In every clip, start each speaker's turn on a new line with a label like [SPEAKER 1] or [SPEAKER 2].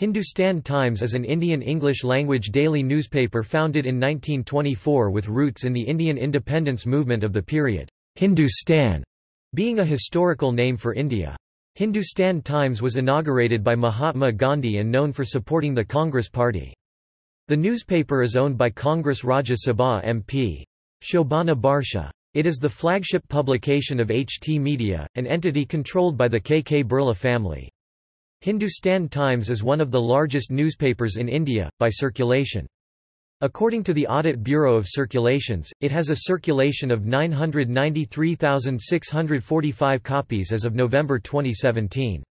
[SPEAKER 1] Hindustan Times is an Indian English-language daily newspaper founded in 1924 with roots in the Indian independence movement of the period. Hindustan being a historical name for India. Hindustan Times was inaugurated by Mahatma Gandhi and known for supporting the Congress Party. The newspaper is owned by Congress Rajya Sabha MP. Shobhana Bhartia. It is the flagship publication of HT Media, an entity controlled by the KK Birla family. Hindustan Times is one of the largest newspapers in India, by circulation. According to the Audit Bureau of Circulations, it has a circulation of 993,645 copies as of November 2017.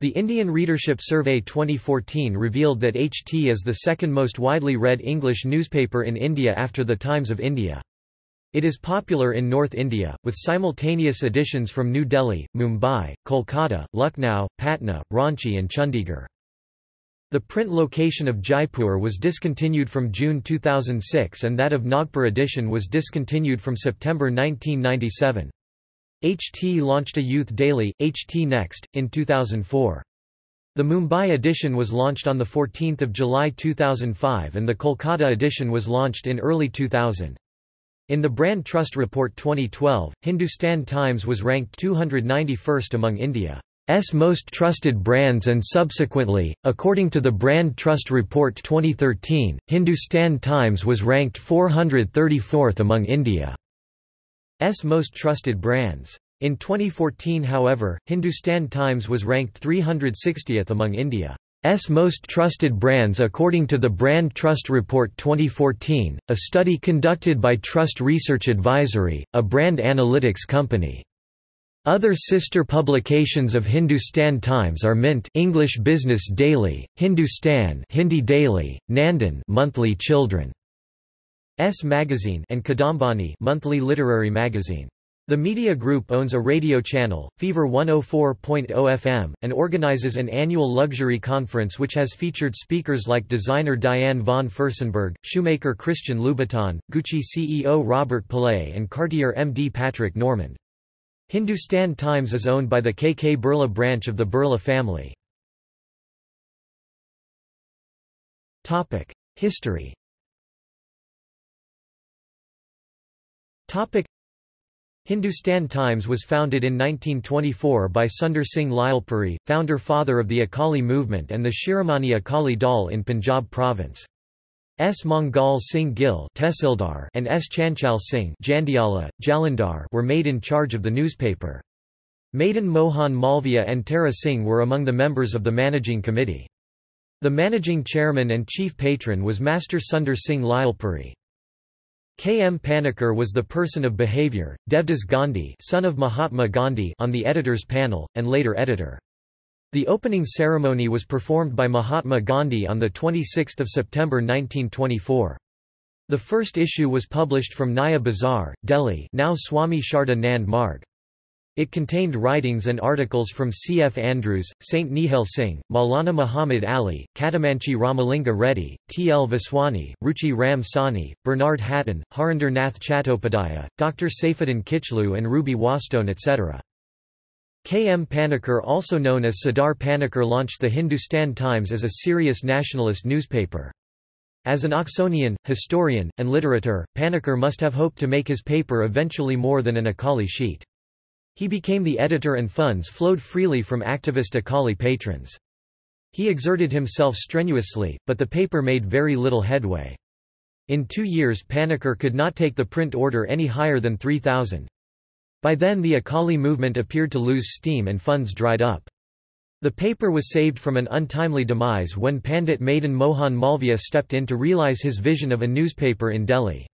[SPEAKER 1] The Indian Readership Survey 2014 revealed that HT is the second most widely read English newspaper in India after The Times of India. It is popular in North India, with simultaneous editions from New Delhi, Mumbai, Kolkata, Lucknow, Patna, Ranchi and Chandigarh. The print location of Jaipur was discontinued from June 2006 and that of Nagpur edition was discontinued from September 1997. HT launched a youth daily, HT Next, in 2004. The Mumbai edition was launched on 14 July 2005 and the Kolkata edition was launched in early 2000. In the Brand Trust Report 2012, Hindustan Times was ranked 291st among India's most trusted brands and subsequently, according to the Brand Trust Report 2013, Hindustan Times was ranked 434th among India's most trusted brands. In 2014 however, Hindustan Times was ranked 360th among India. S most trusted brands according to the Brand Trust Report 2014, a study conducted by Trust Research Advisory, a brand analytics company. Other sister publications of Hindustan Times are Mint English Business Daily, Hindustan Hindi Daily, Nandan Monthly Children S Magazine and Kadambini Monthly Literary Magazine. The media group owns a radio channel, Fever 104.0 FM, and organizes an annual luxury conference which has featured speakers like designer Diane von Furstenberg, shoemaker Christian Louboutin, Gucci CEO Robert Polet and Cartier MD Patrick Norman. Hindustan Times is owned by the KK Birla branch of the Birla family. History Hindustan Times was founded in 1924 by Sundar Singh Lyallpuri, founder-father of the Akali movement and the Shiromani Akali Dal in Punjab province. S. Mangal Singh Gill and S. Chanchal Singh Jandiala, Jalandhar were made in charge of the newspaper. Madan Mohan Malviya and Tara Singh were among the members of the managing committee. The managing chairman and chief patron was Master Sundar Singh Lyallpuri. K. M. Panikkar was the person of behavior, Devdas Gandhi son of Mahatma Gandhi on the editor's panel, and later editor. The opening ceremony was performed by Mahatma Gandhi on 26 September 1924. The first issue was published from Naya Bazar, Delhi now Swami Sharda Nand Marg. It contained writings and articles from C. F. Andrews, St. Nihal Singh, Maulana Muhammad Ali, Katamanchi Ramalinga Reddy, T. L. Vaswani, Ruchi Ram Sahni, Bernard Hatton, Harinder Nath Chattopadhyaya, Dr. Saifuddin Kichlu and Ruby Wastone etc. K. M. Panikkar also known as Sardar Panikkar launched the Hindustan Times as a serious nationalist newspaper. As an Oxonian, historian, and literateur, Panikkar must have hoped to make his paper eventually more than an Akali sheet. He became the editor and funds flowed freely from activist Akali patrons. He exerted himself strenuously, but the paper made very little headway. In two years Panikkar could not take the print order any higher than 3,000. By then the Akali movement appeared to lose steam and funds dried up. The paper was saved from an untimely demise when Pandit Madan Mohan Malviya stepped in to realize his vision of a newspaper in Delhi.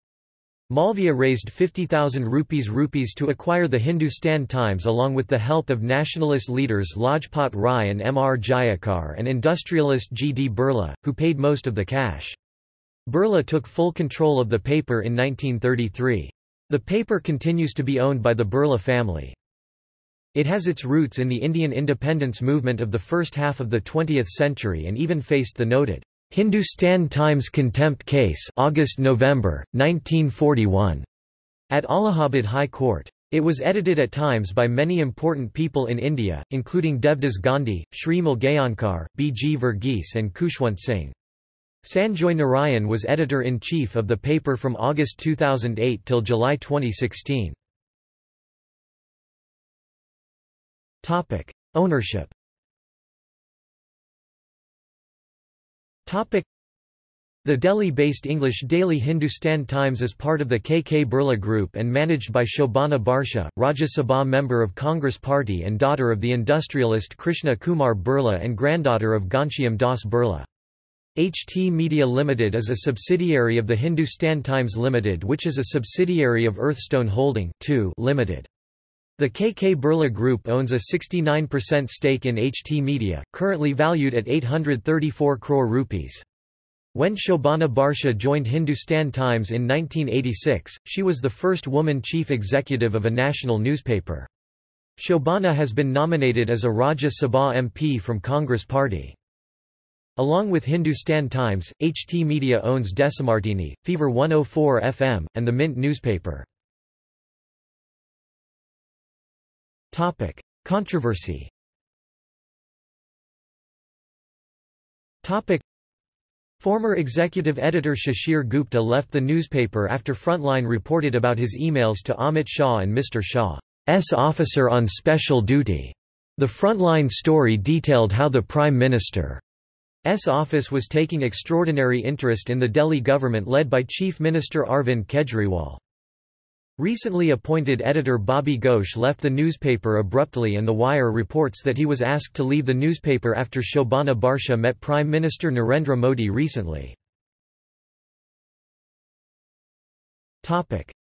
[SPEAKER 1] Malviya raised 50,000 rupees rupees to acquire the Hindustan Times along with the help of nationalist leaders Lajpat Rai and M. R. Jayakar and industrialist G. D. Birla, who paid most of the cash. Birla took full control of the paper in 1933. The paper continues to be owned by the Birla family. It has its roots in the Indian independence movement of the first half of the 20th century and even faced the noted Hindustan Times contempt case August-November 1941 at Allahabad High Court It was edited at times by many important people in India, including Devdas Gandhi, Sri Mulgaokar, B. G. Verghese and Khushwant Singh. Sanjoy Narayan was editor-in-chief of the paper from August 2008 till July 2016. Ownership the Delhi-based English daily Hindustan Times is part of the KK Birla Group and managed by Shobhana Bhartia, Rajya Sabha member of Congress Party and daughter of the industrialist Krishna Kumar Birla and granddaughter of Ghanshyam Das Birla. HT Media Limited is a subsidiary of the Hindustan Times Limited which is a subsidiary of Earthstone Holding Limited. The KK Birla Group owns a 69% stake in HT Media, currently valued at 834 crore rupees. When Shobhana Bhartia joined Hindustan Times in 1986, she was the first woman chief executive of a national newspaper. Shobhana has been nominated as a Rajya Sabha MP from Congress Party. Along with Hindustan Times, HT Media owns Desimartini, Fever 104 FM, and the Mint newspaper. Controversy Former executive editor Shishir Gupta left the newspaper after Frontline reported about his emails to Amit Shah and Mr. Shah's officer on special duty. The Frontline story detailed how the Prime Minister's office was taking extraordinary interest in the Delhi government led by Chief Minister Arvind Kejriwal. Recently appointed editor Bobby Ghosh left the newspaper abruptly and The Wire reports that he was asked to leave the newspaper after Shobhana Bhartia met Prime Minister Narendra Modi recently.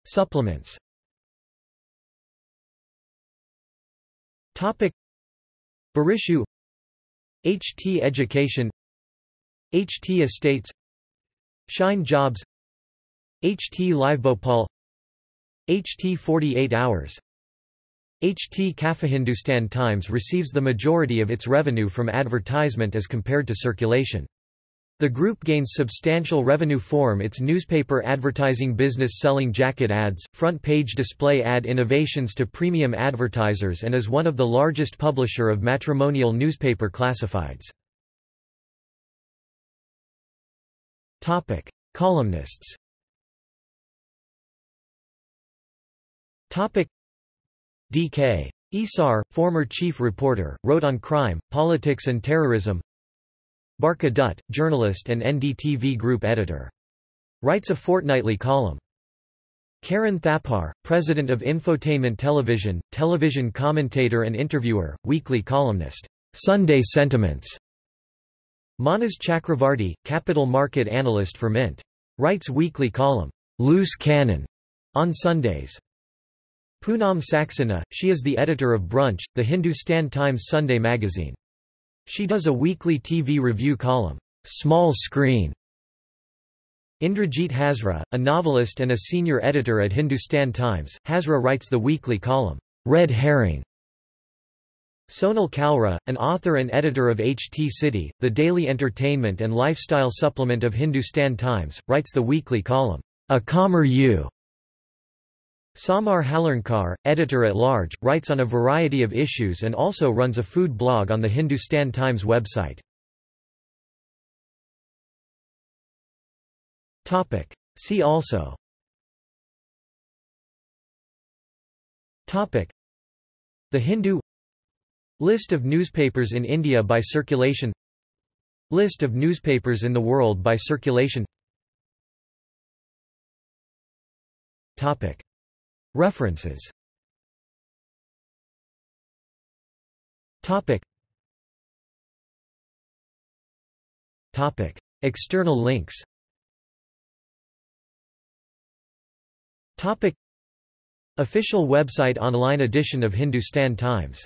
[SPEAKER 1] Supplements Barishu HT Education HT Estates Shine Jobs HT Live Bhopal HT 48 hours HT Cafe Hindustan Times receives the majority of its revenue from advertisement as compared to circulation. The group gains substantial revenue from its newspaper advertising business selling jacket ads, front-page display ad innovations to premium advertisers and is one of the largest publisher of matrimonial newspaper classifieds. Columnists Topic D.K. Esar, former chief reporter, wrote on crime, politics and terrorism. Barkha Dutt, journalist and NDTV group editor. Writes a fortnightly column. Karan Thapar, president of Infotainment Television, television commentator and interviewer, weekly columnist. Sunday Sentiments. Manas Chakravarti, capital market analyst for Mint. Writes weekly column, Loose Cannon, on Sundays. Poonam Saxena, she is the editor of Brunch, the Hindustan Times Sunday magazine. She does a weekly TV review column, Small Screen. Indrajit Hazra, a novelist and a senior editor at Hindustan Times, Hazra writes the weekly column, Red Herring. Sonal Kalra, an author and editor of HT City, the daily entertainment and lifestyle supplement of Hindustan Times, writes the weekly column, A Calmer You. Samar Halarnkar, editor-at-large, writes on a variety of issues and also runs a food blog on the Hindustan Times website. See also. The Hindu. List of newspapers in India by circulation. List of newspapers in the world by circulation. Topic References. Topic. Topic. External links. Topic. Official website online edition of Hindustan Times